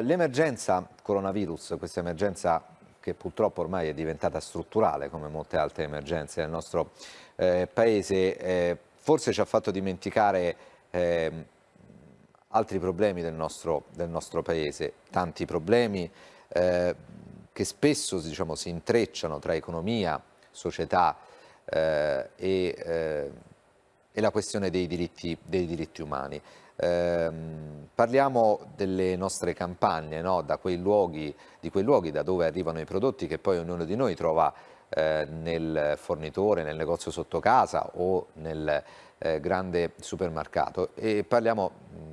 L'emergenza coronavirus, questa emergenza che purtroppo ormai è diventata strutturale come molte altre emergenze nel nostro eh, paese, eh, forse ci ha fatto dimenticare eh, altri problemi del nostro, del nostro, paese, tanti problemi eh, che spesso diciamo, si intrecciano tra economia, società eh, e, eh, e, la questione dei diritti, dei diritti umani. Eh, parliamo delle nostre campagne, no? quei luoghi, di quei luoghi da dove arrivano i prodotti che poi ognuno di noi trova eh, nel fornitore, nel negozio sotto casa o nel eh, grande supermercato e parliamo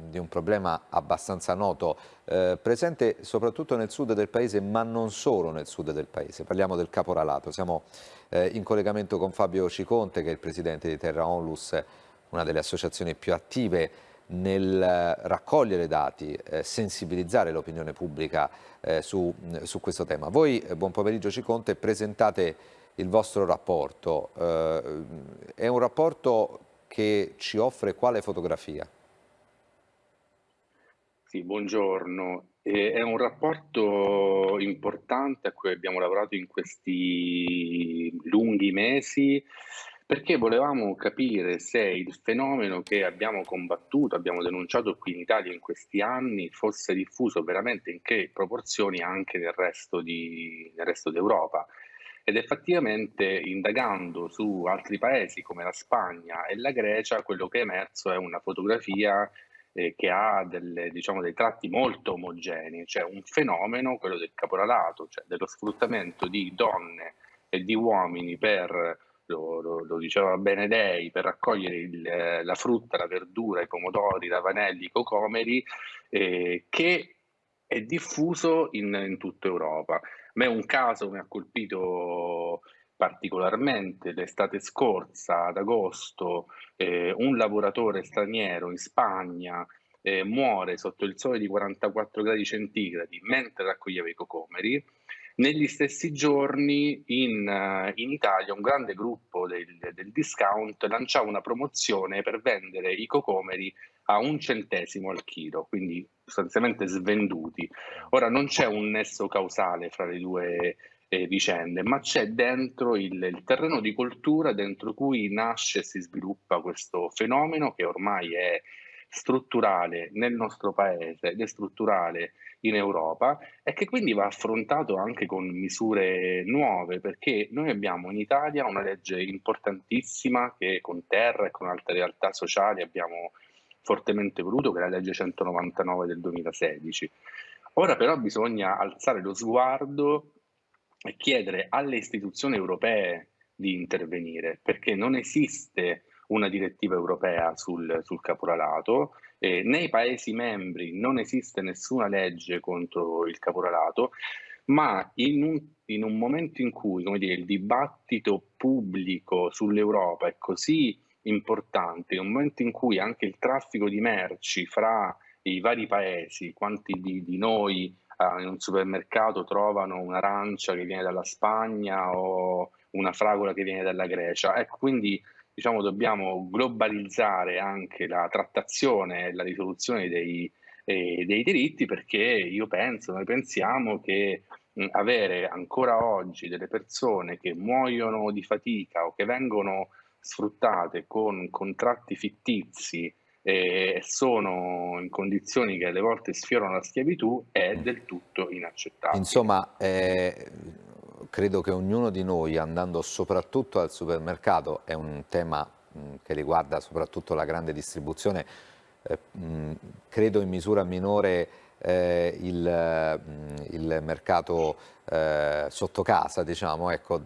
di un problema abbastanza noto, eh, presente soprattutto nel sud del paese ma non solo nel sud del paese, parliamo del caporalato, siamo eh, in collegamento con Fabio Ciconte che è il presidente di Terra Onlus, una delle associazioni più attive nel eh, raccogliere dati, eh, sensibilizzare l'opinione pubblica eh, su, su, questo tema. Voi, eh, buon pomeriggio Ciconte, presentate il vostro rapporto. È un rapporto che ci offre quale fotografia? Sì, buongiorno. è un rapporto importante a cui abbiamo lavorato in questi lunghi mesi perché volevamo capire se il fenomeno che abbiamo combattuto, abbiamo denunciato qui in Italia in questi anni, fosse diffuso veramente in che proporzioni anche nel resto, di, nel resto d'Europa. Ed effettivamente indagando su altri paesi come la Spagna e la Grecia, quello che è emerso è una fotografia eh, che ha delle, diciamo, dei tratti molto omogenei, cioè un fenomeno, quello del caporalato, cioè dello sfruttamento di donne e di uomini per lo, lo, lo diceva Benedei, per raccogliere il, eh, la frutta, la verdura, i pomodori, i ravanelli, i cocomeri, eh, che è diffuso in, in tutta Europa. A me un caso mi ha colpito particolarmente l'estate scorsa, ad agosto, eh, un lavoratore straniero in Spagna eh, muore sotto il sole di 44 gradi centigradi mentre raccoglieva i cocomeri negli stessi giorni in, uh, in Italia un grande gruppo del, del, discount lanciava una promozione per vendere i cocomeri a un centesimo al chilo, quindi sostanzialmente svenduti. Ora non c'è un nesso causale fra le due eh, vicende, ma c'è dentro il, il, terreno di coltura dentro cui nasce e si sviluppa questo fenomeno che ormai è strutturale nel nostro paese ed è strutturale in Europa e che quindi va affrontato anche con misure nuove perché noi abbiamo in Italia una legge importantissima che con Terra e con altre realtà sociali abbiamo fortemente voluto, che è la legge 199 del 2016. Ora però bisogna alzare lo sguardo e chiedere alle istituzioni europee di intervenire perché non esiste una direttiva europea sul, sul caporalato. Eh, nei Paesi membri non esiste nessuna legge contro il caporalato, ma in un, in un momento in cui dire, il dibattito pubblico sull'Europa è così importante, in un momento in cui anche il traffico di merci fra i vari paesi, quanti di, di noi in un supermercato trovano un'arancia che viene dalla Spagna o una fragola che viene dalla Grecia, ecco quindi diciamo, dobbiamo globalizzare anche la trattazione e la risoluzione dei, eh, dei diritti perché io penso, noi pensiamo che mh, avere ancora oggi delle persone che muoiono di fatica o che vengono sfruttate con contratti fittizi e sono in condizioni che alle volte sfiorano la schiavitù è del tutto inaccettabile. Insomma, eh, credo che ognuno di noi andando soprattutto al supermercato, è un tema mh, che riguarda soprattutto la grande distribuzione, eh, mh, credo in misura minore eh, il, mh, il, mercato eh, sotto casa, diciamo, ecco,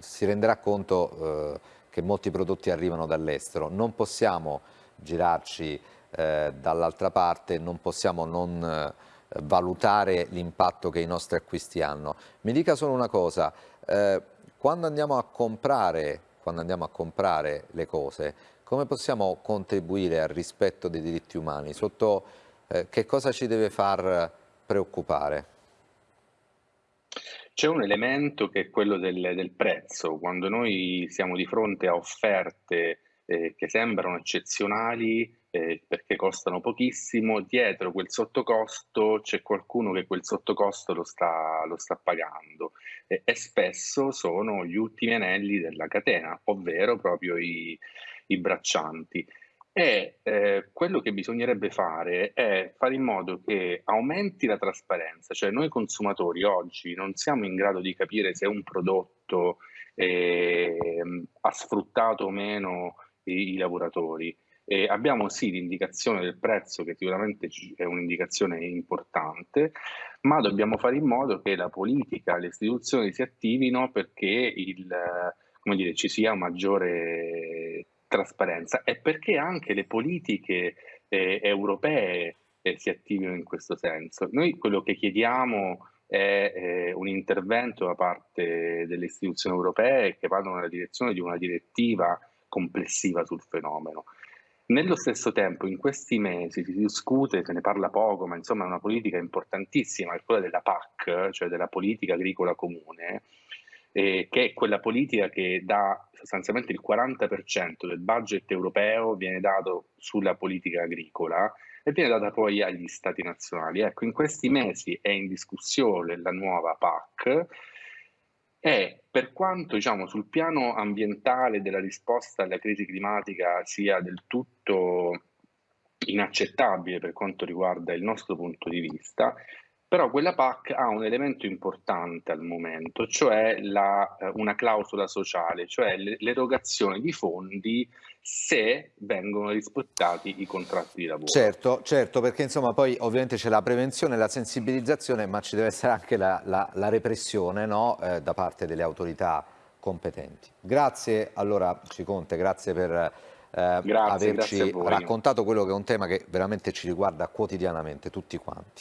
si renderà conto eh, che molti prodotti arrivano dall'estero. Non possiamo girarci eh, dall'altra parte, non possiamo non valutare l'impatto che i nostri acquisti hanno. Mi dica solo una cosa, eh, quando, andiamo a comprare, quando andiamo a comprare le cose, come possiamo contribuire al rispetto dei diritti umani? Sotto eh, che cosa ci deve far preoccupare? C'è un elemento che è quello del, del, prezzo. Quando noi siamo di fronte a offerte eh, che sembrano eccezionali, eh, perché costano pochissimo, dietro quel sottocosto c'è qualcuno che quel sottocosto lo sta, lo sta pagando e, e, spesso sono gli ultimi anelli della catena, ovvero proprio i, i braccianti. E eh, quello che bisognerebbe fare è fare in modo che aumenti la trasparenza, cioè noi consumatori oggi non siamo in grado di capire se un prodotto eh, ha sfruttato o meno i, i lavoratori. E abbiamo sì l'indicazione del prezzo che sicuramente è un'indicazione importante, ma dobbiamo fare in modo che la politica, le istituzioni si attivino perché il, dire, ci sia maggiore trasparenza e perché anche le politiche eh, europee eh, si attivino in questo senso. Noi quello che chiediamo è eh, un intervento da parte delle istituzioni europee che vadano nella direzione di una direttiva complessiva sul fenomeno. Nello stesso tempo, in questi mesi si discute, se ne parla poco, ma insomma è una politica importantissima, è quella della PAC, cioè della politica agricola comune, eh, che è quella politica che dà sostanzialmente il 40% del budget europeo viene dato sulla politica agricola e viene data poi agli stati nazionali. Ecco, in questi mesi è in discussione la nuova PAC e per quanto diciamo, sul piano ambientale della risposta alla crisi climatica sia del tutto inaccettabile per quanto riguarda il nostro punto di vista, però quella PAC ha un elemento importante al momento, cioè la, eh, una clausola sociale, cioè l'erogazione di fondi se vengono rispettati i contratti di lavoro. Certo, certo, perché insomma poi ovviamente c'è la prevenzione, la sensibilizzazione, ma ci deve essere anche la, la, la repressione no? eh, da parte delle autorità competenti. Grazie allora Ciconte, grazie per eh, grazie, averci grazie raccontato quello che è un tema che veramente ci riguarda quotidianamente tutti quanti.